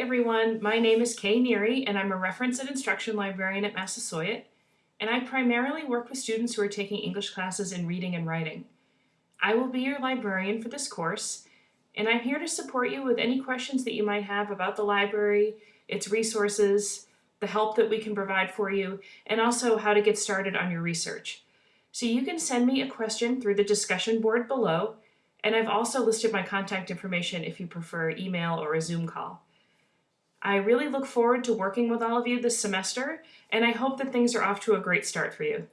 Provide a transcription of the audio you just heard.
everyone, my name is Kay Neary and I'm a reference and instruction librarian at Massasoit and I primarily work with students who are taking English classes in reading and writing. I will be your librarian for this course and I'm here to support you with any questions that you might have about the library, its resources, the help that we can provide for you, and also how to get started on your research. So you can send me a question through the discussion board below, and I've also listed my contact information if you prefer email or a Zoom call. I really look forward to working with all of you this semester, and I hope that things are off to a great start for you.